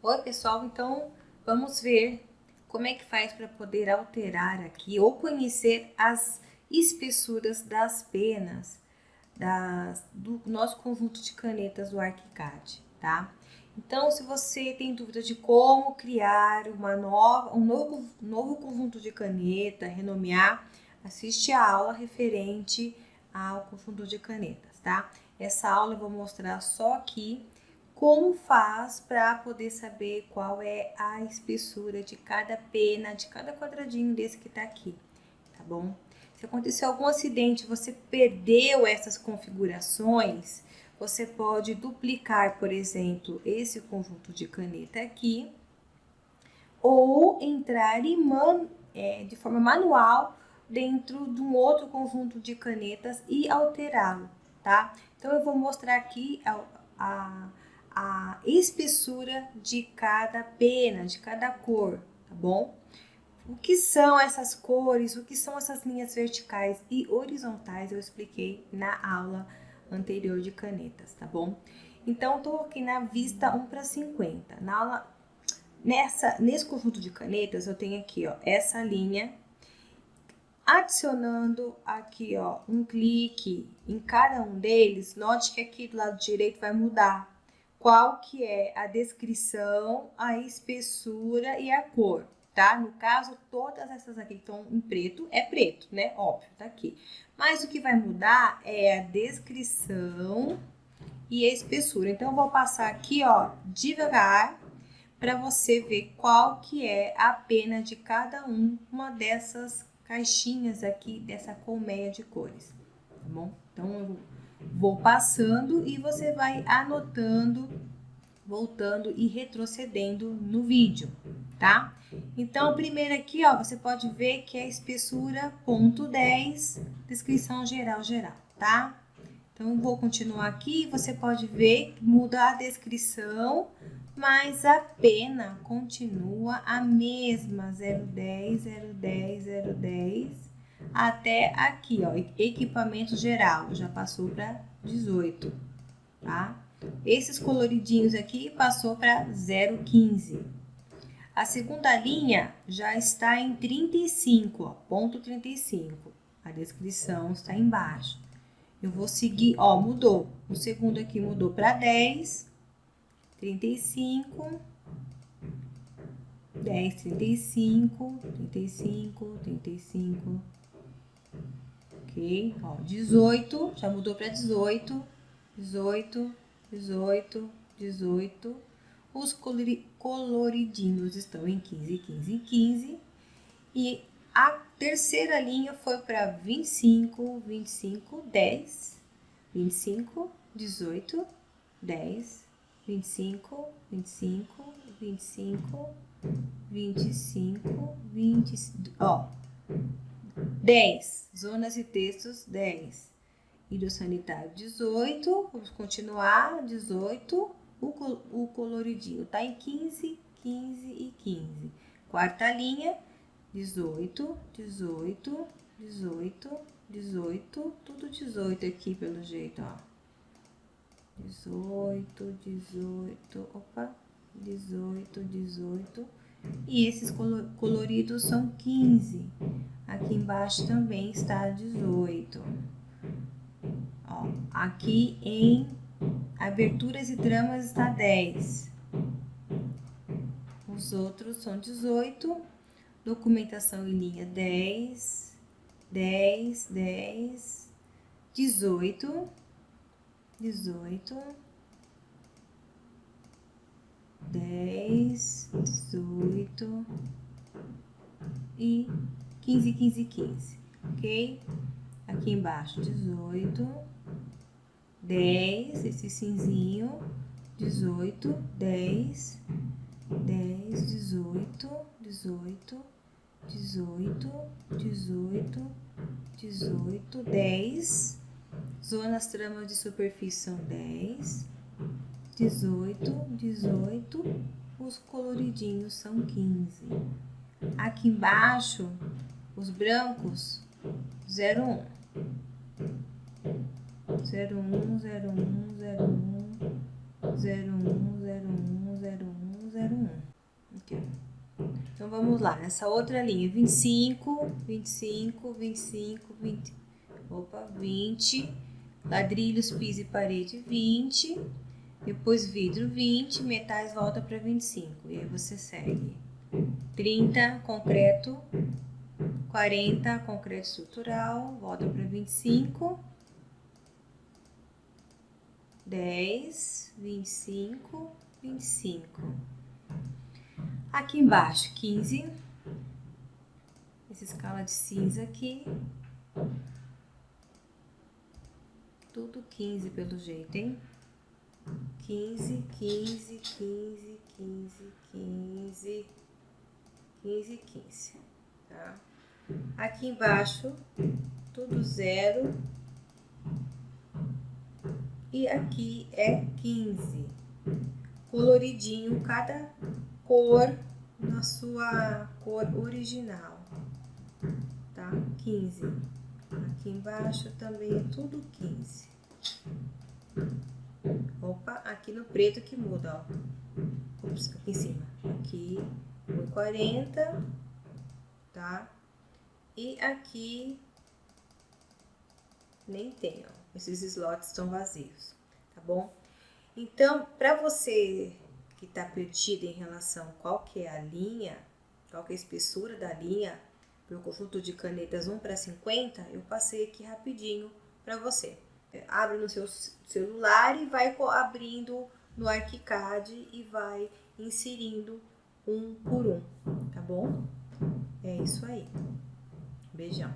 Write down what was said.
Oi pessoal, então vamos ver como é que faz para poder alterar aqui ou conhecer as espessuras das penas das, do nosso conjunto de canetas do ArchiCAD, tá? Então, se você tem dúvida de como criar uma nova, um novo, novo conjunto de caneta, renomear, assiste a aula referente ao conjunto de canetas, tá? Essa aula eu vou mostrar só aqui como faz para poder saber qual é a espessura de cada pena, de cada quadradinho desse que tá aqui, tá bom? Se acontecer algum acidente, você perdeu essas configurações, você pode duplicar, por exemplo, esse conjunto de caneta aqui, ou entrar em man, é, de forma manual dentro de um outro conjunto de canetas e alterá-lo, tá? Então, eu vou mostrar aqui a, a, a espessura de cada pena, de cada cor, tá bom? O que são essas cores, o que são essas linhas verticais e horizontais, eu expliquei na aula anterior de canetas, tá bom? Então, tô aqui na vista 1 para 50. Na aula, nessa, nesse conjunto de canetas, eu tenho aqui, ó, essa linha, adicionando aqui, ó, um clique em cada um deles, note que aqui do lado direito vai mudar qual que é a descrição, a espessura e a cor tá? No caso, todas essas aqui estão em preto, é preto, né? Óbvio, tá aqui. Mas o que vai mudar é a descrição e a espessura. Então, eu vou passar aqui, ó, devagar, para você ver qual que é a pena de cada um, uma dessas caixinhas aqui, dessa colmeia de cores, tá bom? Então, eu vou passando e você vai anotando voltando e retrocedendo no vídeo, tá? Então, primeiro aqui, ó, você pode ver que é espessura ponto 10, descrição geral geral, tá? Então, vou continuar aqui, você pode ver muda a descrição, mas a pena continua a mesma, 010, 010, 010, até aqui, ó, equipamento geral, já passou para 18, tá? Esses coloridinhos aqui passou para 0,15. A segunda linha já está em 35, ó, ponto 35. A descrição está embaixo. Eu vou seguir, ó, mudou. O segundo aqui mudou para 10, 35, 10, 35, 35, 35. Ok? Ó, 18, já mudou para 18, 18, 18, 18. Os coloridinhos estão em 15, 15, 15. E a terceira linha foi para 25, 25, 10, 25, 18, 10, 25, 25, 25, 25, 20, ó, 10, zonas e textos, 10, sanitário 18, vamos continuar, 18, o, o coloridinho tá em 15, 15 e 15. Quarta linha, 18, 18, 18, 18, tudo 18 aqui pelo jeito, ó. 18, 18, opa, 18, 18. E esses coloridos são 15. Aqui embaixo também está 18. Ó, aqui em aberturas e tramas está 10. Os outros são 18. Documentação em linha 10, 10, 10, 18, 18, 10, 18 e 15, 15, 15, ok? Aqui embaixo, 18, 10, esse cinzinho, 18, 10, 10, 18, 18, 18, 18, 18, 10. Zonas tramas de superfície são 10, 18, 18, os coloridinhos são 15. Aqui embaixo, os brancos, 01 zero um zero um zero um zero um zero um zero um zero Aqui. Então, vamos lá. Nessa outra linha, 25, 25, 25, 20. Opa, 20. Ladrilhos, piso e parede, 20. Depois vidro, 20. Metais, volta para 25. E aí você segue. 30, concreto. 40, concreto estrutural. Volta para 25. 10, 25, 25. Aqui embaixo, 15. Essa escala de cinza aqui. Tudo 15 pelo jeito, hein? 15, 15, 15, 15, 15, 15, 15, tá? Aqui embaixo, tudo zero. E aqui é 15. Coloridinho, cada cor na sua cor original, tá? 15. Aqui embaixo também é tudo 15. Opa, aqui no preto que muda, ó. Ups, aqui em cima. Aqui, 1,40, tá? E aqui, nem tem, ó. Esses slots estão vazios, tá bom? Então, para você que está perdida em relação a qual que é a linha, qual que é a espessura da linha o conjunto de canetas 1 para 50, eu passei aqui rapidinho para você. É, abre no seu celular e vai abrindo no ArchiCAD e vai inserindo um por um, tá bom? É isso aí. Beijão.